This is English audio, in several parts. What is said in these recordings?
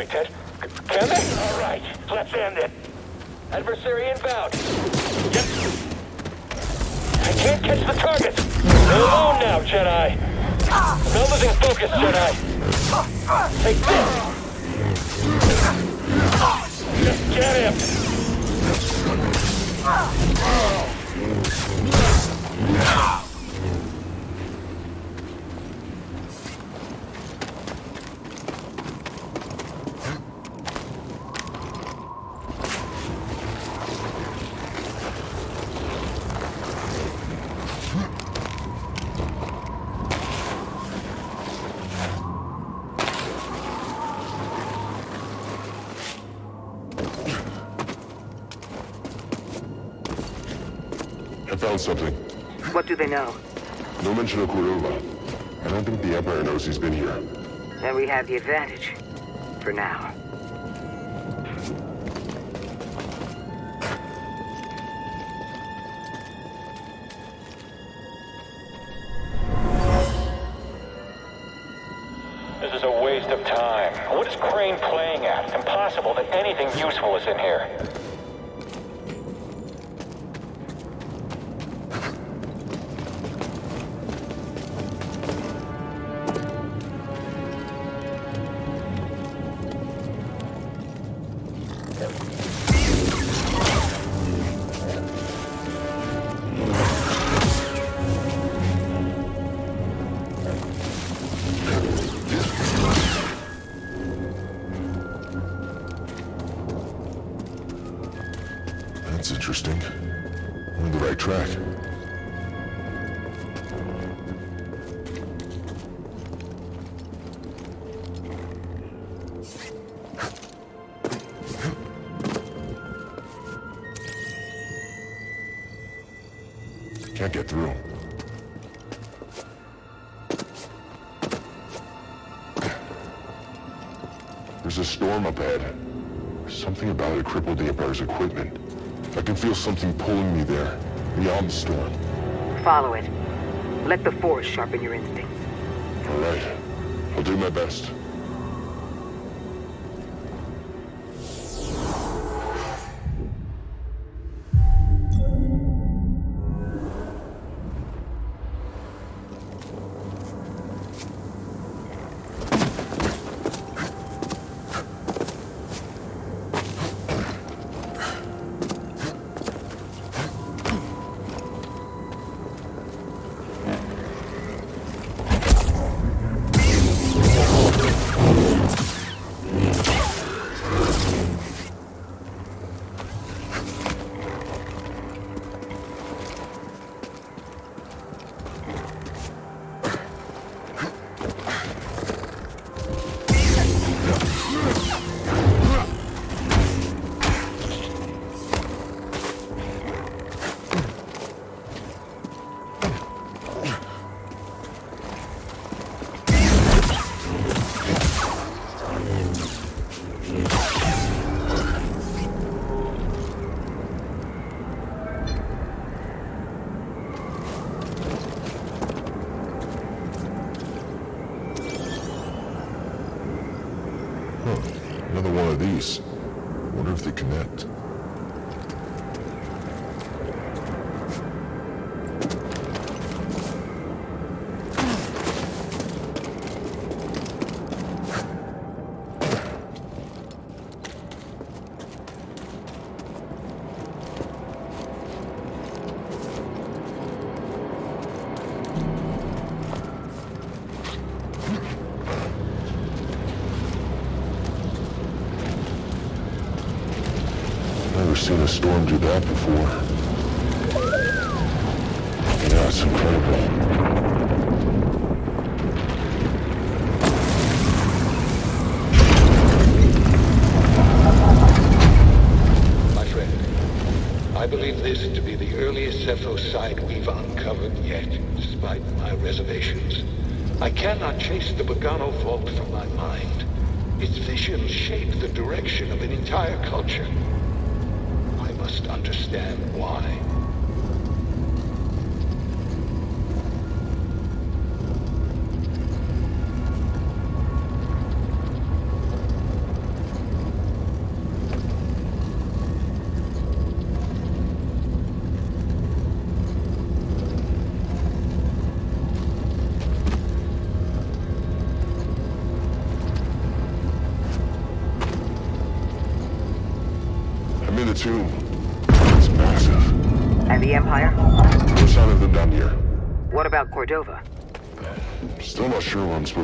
me, Ted. Can they? All right, let's end it. Adversary inbound. Yep. I can't catch the target. Alone now, Jedi. No losing focus, Jedi. Take this. Just get him. Found something. What do they know? No mention of Cordova. I don't think the Empire knows he's been here. Then we have the advantage. For now. This is a waste of time. What is Crane playing at? Impossible that anything useful is in here. Can't get through. There's a storm up ahead. Something about it crippled the Empire's equipment. I can feel something pulling me there, beyond the storm. Follow it. Let the Force sharpen your instincts. All right. I'll do my best. Seen a storm do that before. Yeah, it's incredible. My friend, I believe this to be the earliest Zeffo site we've uncovered yet, despite my reservations. I cannot chase the Bogano Vault from my mind. Its visions shape the direction of an entire culture. Understand why.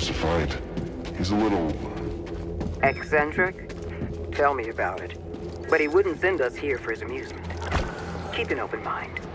Supposed to find. He's a little... Uh, Eccentric? Tell me about it. But he wouldn't send us here for his amusement. Keep an open mind.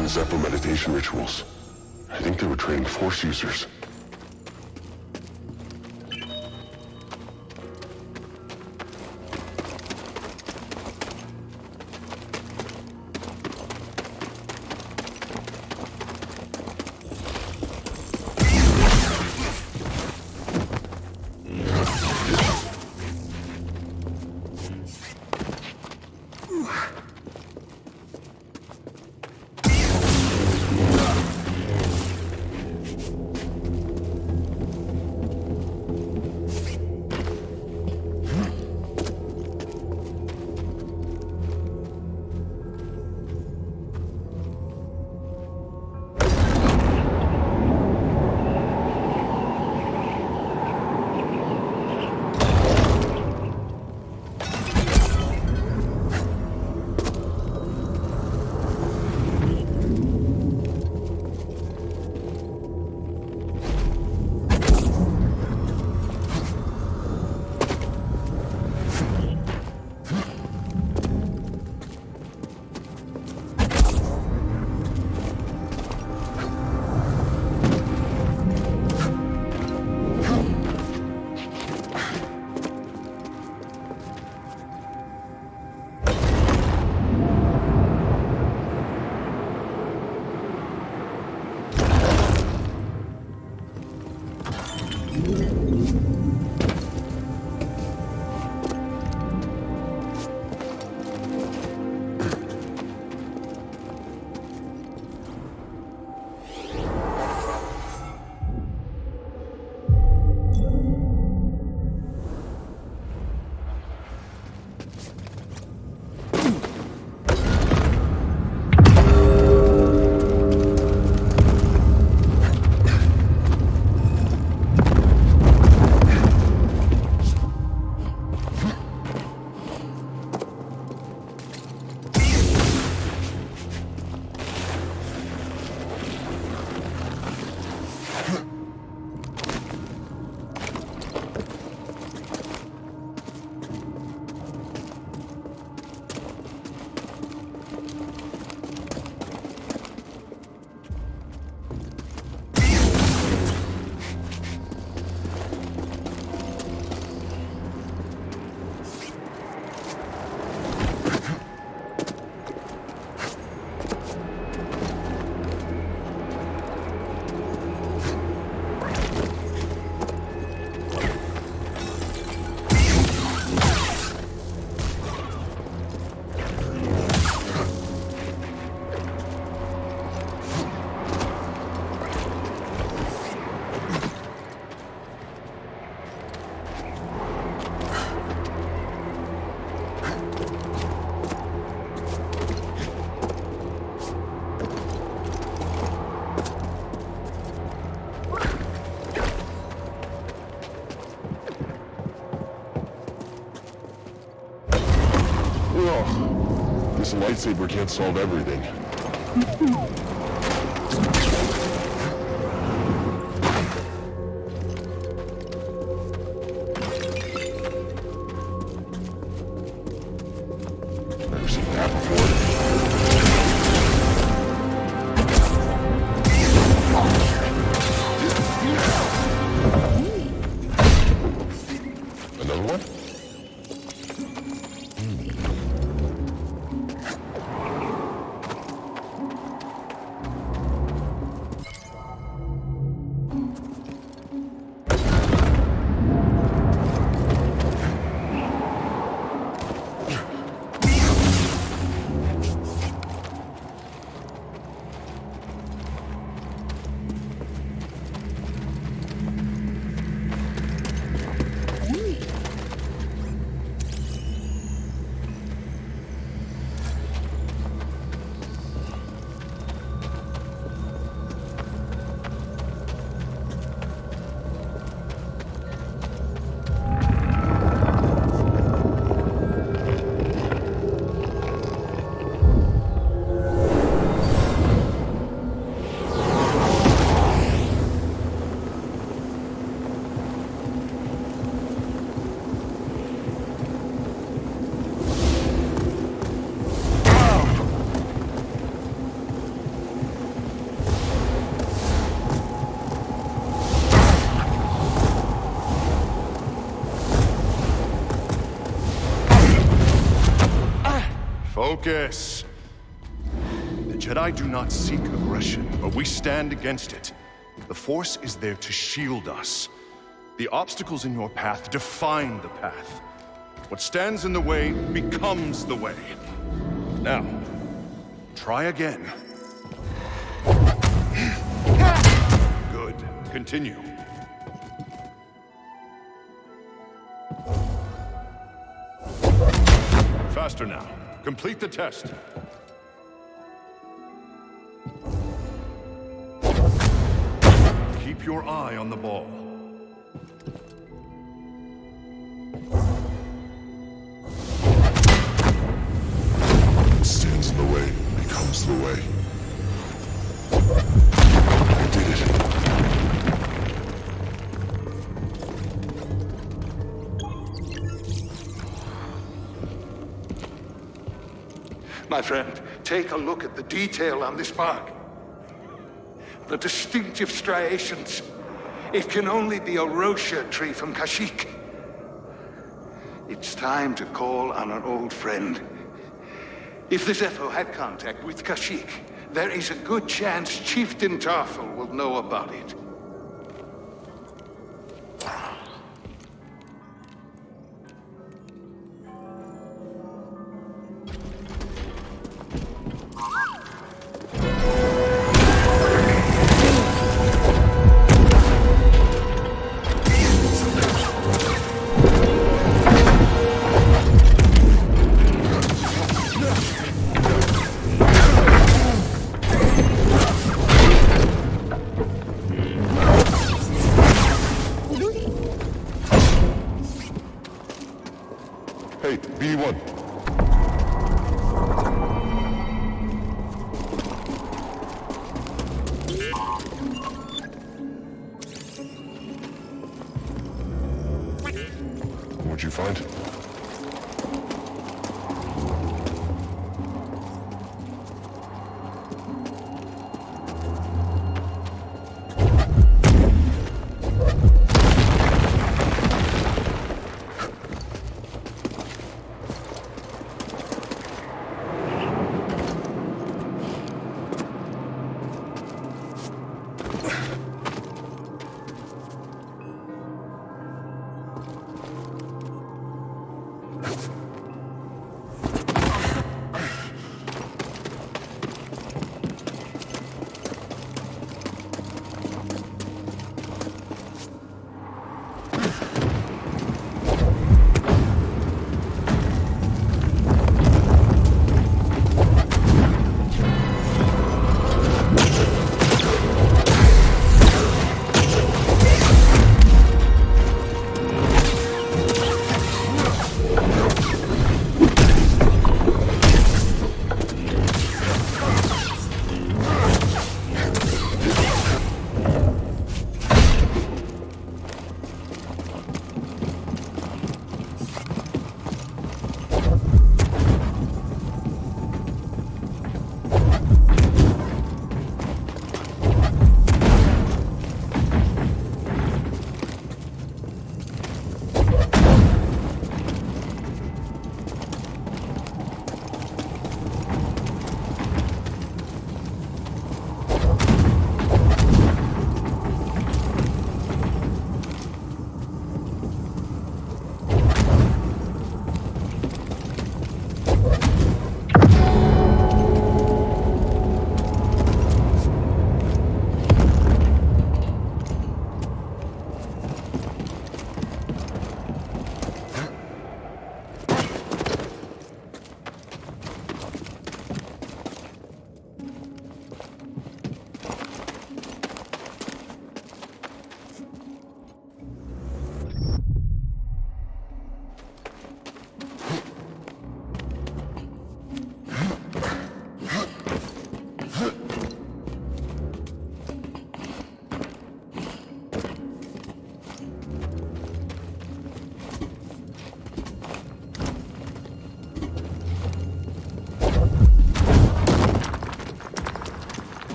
Using Zeffo meditation rituals. I think they were training Force users. This lightsaber can't solve everything. Focus. The Jedi do not seek aggression, but we stand against it. The Force is there to shield us. The obstacles in your path define the path. What stands in the way becomes the way. Now, try again. Good. Continue. Faster now. Complete the test. Keep your eye on the ball. Stands in the way becomes the way. My friend, take a look at the detail on this mark. The distinctive striations. It can only be a wroshyr tree from Kashyyyk. It's time to call on an old friend. If the Zeffo had contact with Kashyyyk, there is a good chance Chieftain Tarful will know about it. B1.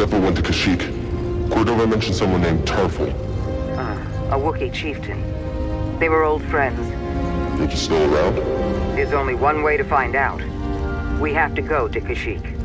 Zeffo went to Kashyyyk. Cordova mentioned someone named Tarful. Ah, a Wookiee chieftain. They were old friends. Think he's still around? There's only one way to find out. We have to go to Kashyyyk.